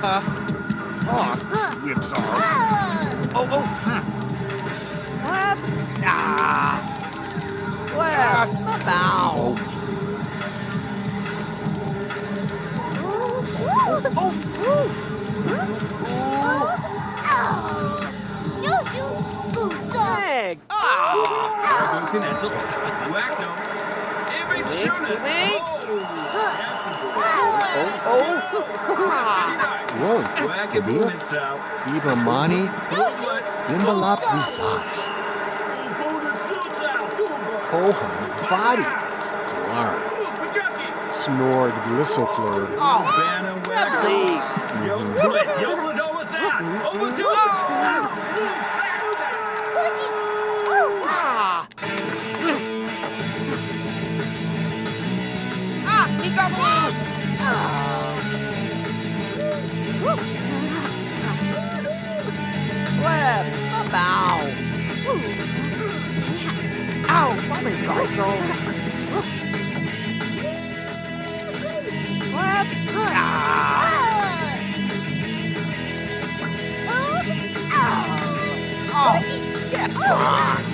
Fuck, whipsaw. Oh, oh. What? Ah. What? Bow. Oh. Ah. Continental. Wacko. Image Winks, Shuna. winks. Oh, Oh. Ah. whoa. Whack it, Kabila? movement style. Ibamani, Imbalap Visaj, Kohan, Vadi, Galar, Snored, Glisselfleur, Oh. Banner Lovely. Yo, Ow, farming console. Web. Ah. ah. Oh. oh. Yep.